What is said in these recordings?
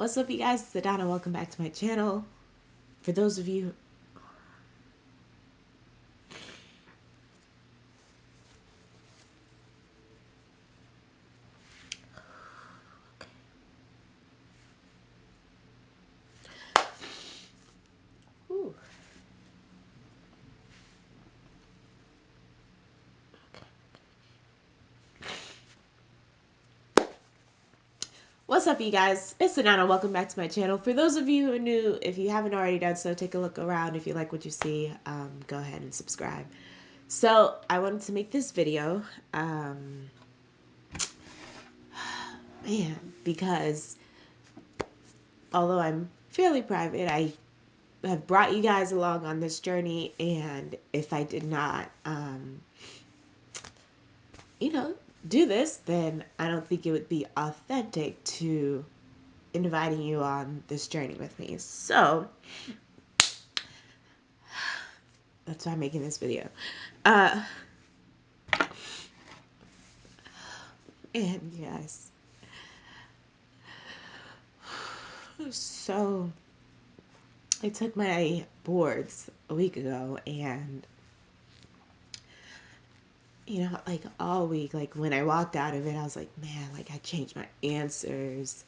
What's up, you guys? It's Adana. Welcome back to my channel. For those of you What's up, you guys? It's Anana. Welcome back to my channel. For those of you who are new, if you haven't already done so, take a look around. If you like what you see, um, go ahead and subscribe. So, I wanted to make this video, um, man, because although I'm fairly private, I have brought you guys along on this journey, and if I did not, um, you know, do this, then I don't think it would be authentic to inviting you on this journey with me. So that's why I'm making this video. Uh, and yes. So I took my boards a week ago and you know, like all week, like when I walked out of it, I was like, man, like I changed my answers.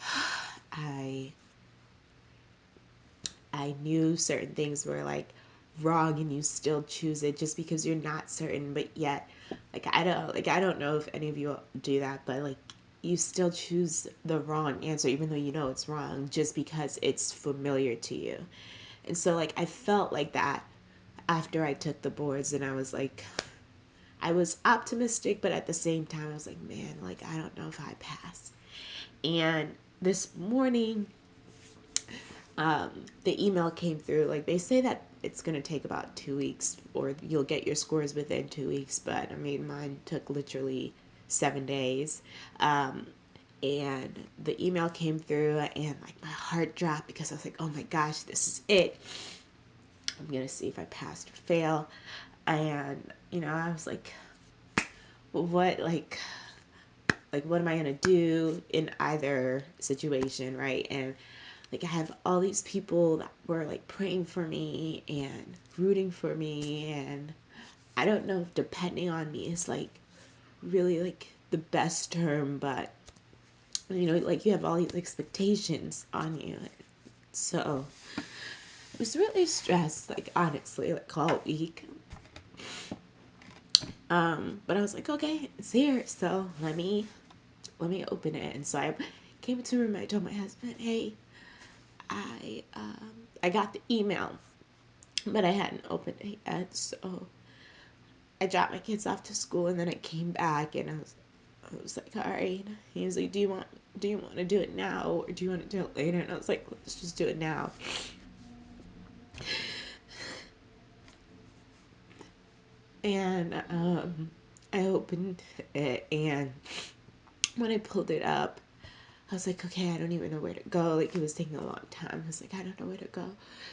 I I knew certain things were like wrong and you still choose it just because you're not certain, but yet like I don't like I don't know if any of you do that, but like you still choose the wrong answer even though you know it's wrong just because it's familiar to you. And so like I felt like that after I took the boards and I was like I was optimistic, but at the same time, I was like, man, like, I don't know if I pass. And this morning, um, the email came through. Like, they say that it's going to take about two weeks, or you'll get your scores within two weeks, but I mean, mine took literally seven days. Um, and the email came through, and like, my heart dropped because I was like, oh my gosh, this is it. I'm going to see if I passed or fail and you know i was like what like like what am i gonna do in either situation right? And like i have all these people that were like praying for me and rooting for me and i don't know if depending on me is like really like the best term but you know like you have all these expectations on you. So I was really stressed like honestly like all week um, but I was like, okay, it's here. So let me, let me open it. And so I came into the room. I told my husband, hey, I, um, I got the email, but I hadn't opened it yet. So I dropped my kids off to school and then I came back and I was, I was like, all right. He was like, do you want, do you want to do it now or do you want to do it later? And I was like, let's just do it now. And um, I opened it, and when I pulled it up, I was like, okay, I don't even know where to go. Like, it was taking a long time. I was like, I don't know where to go.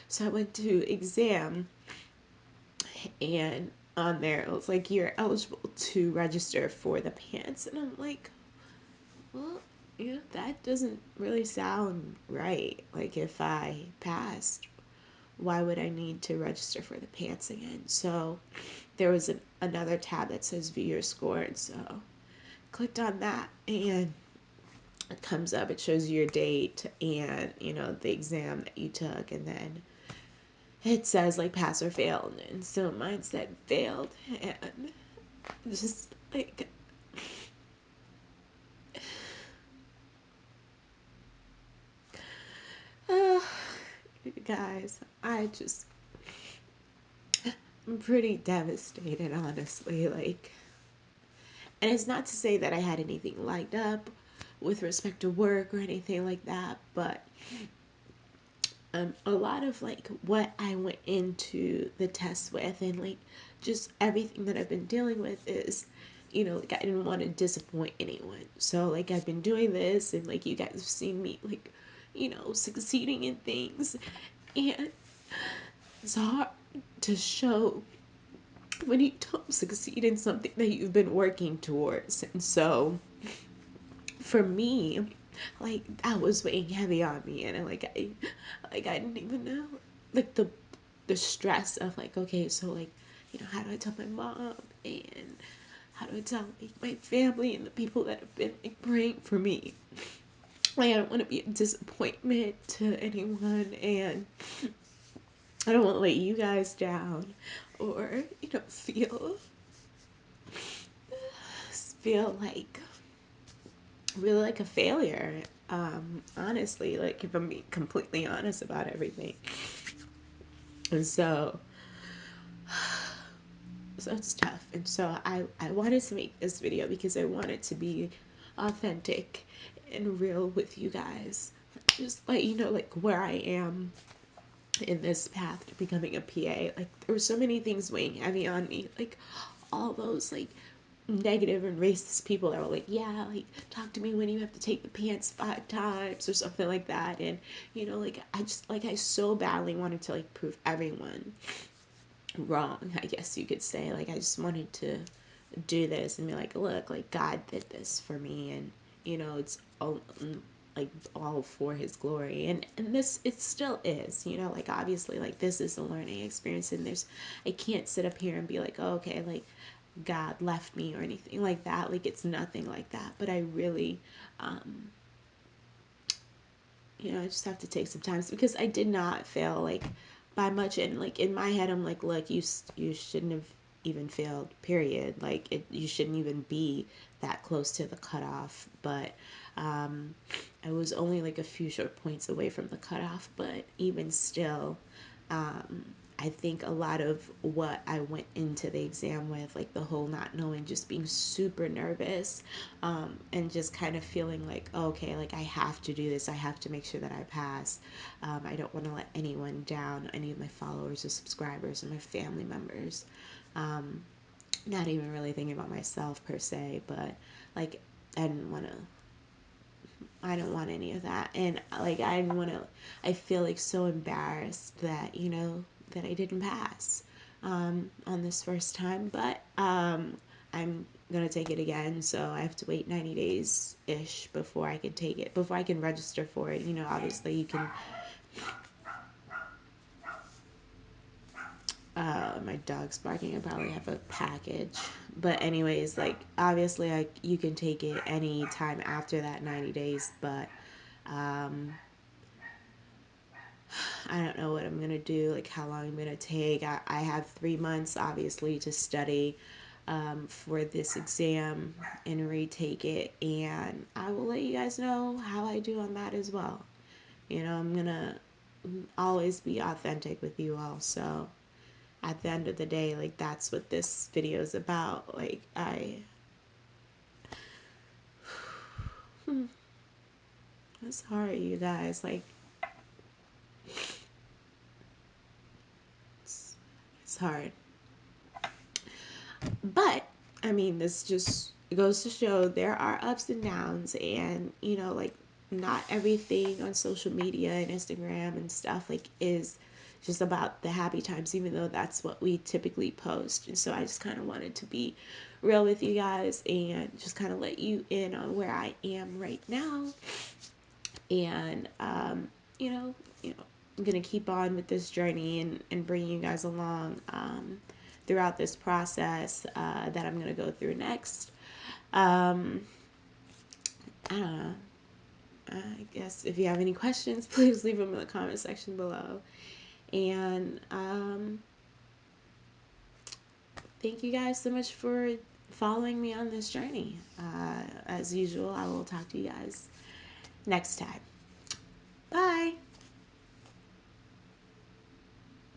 So I went to exam, and on there, it was like, you're eligible to register for the PANCE And I'm like, well, you know, that doesn't really sound right. Like, if I passed, why would I need to register for the PANCE again? So there was an, another tab that says view your score. And so clicked on that and it comes up, it shows your date and, you know, the exam that you took. And then it says like pass or fail. And so mine said failed. And just like, uh, guys, I just I'm pretty devastated, honestly. Like, and it's not to say that I had anything lined up with respect to work or anything like that, but um, a lot of like what I went into the test with and like just everything that I've been dealing with is, you know, like I didn't want to disappoint anyone. So like I've been doing this and like you guys have seen me like, you know, succeeding in things and it's hard to show when you don't succeed in something that you've been working towards. And so, for me, like that was weighing heavy on me. And like I like I didn't even know like the the stress of like okay so like you know how do I tell my mom? And how do I tell like my family and the people that have been like praying for me I don't want to be a disappointment to anyone and I don't want to let you guys down or you know feel feel like really like a failure. Um, honestly, like if I'm being completely honest about everything. And so, so it's tough. And so I, I wanted to make this video because I wanted to be authentic and real with you guys. Just let you know like where I am in this path to becoming a PA. Like there were so many things weighing heavy on me. Like all those like negative and racist people that were like, yeah, like talk to me when you have to take the PANCE five times or something like that. And you know, like I just like I so badly wanted to like prove everyone wrong, I guess you could say. Like I just wanted to do this and be like, look, like God did this for me and you know, it's all like all for his glory and and this it still is you know like obviously like this is a learning experience and there's i can't sit up here and be like oh, okay like God left me or anything like that. Like it's nothing like that. But I really, um, you know, I just have to take some time because I did not fail like by much. And like in my head, I'm like, look, you you shouldn't have even failed. Period. Like it, you shouldn't even be that close to the cutoff. But um, I was only like a few short points away from the cutoff. But even still. Um, I think a lot of what I went into the exam with, like the whole not knowing, just being super nervous, um, and just kind of feeling like, oh, okay, like I have to do this. I have to make sure that I pass. Um, I don't want to let anyone down, any of my followers or subscribers or my family members. Um, not even really thinking about myself per se, but like I didn't want to I don't want any of that. And like I didn't want to I feel like so embarrassed that, you know, that I didn't pass um, on this first time, but um, I'm gonna take it again. So I have to wait 90 days ish before I can take it, before I can register for it. You know, obviously you can. My dog's barking. I probably have a package, but anyways, like obviously, I you can take it any time after that 90 days, but um, I don't know what I'm to do, like how long I'm to take. I, I have three months, obviously, to study um, for this exam and retake it. And I will let you guys know how I do on that as well. You know, I'm going to always be authentic with you all. So at the end of the day, like that's what this video is about. Like, I. it's hard, you guys. Like, it's hard. But I mean, this just goes to show there are ups and downs, and you know, like not everything on social media and Instagram and stuff like is just about the happy times, even though that's what we typically post. And so I just kind of wanted to be real with you guys and just kind of let you in on where I am right now. And um, you know, you know, I'm gonna keep on with this journey and, and bring you guys along um, throughout this process uh, that I'm gonna go through next. Um, I don't know. I guess if you have any questions, please leave them in the comment section below. And um, thank you guys so much for following me on this journey. Uh, as usual, I will talk to you guys next time. Bye.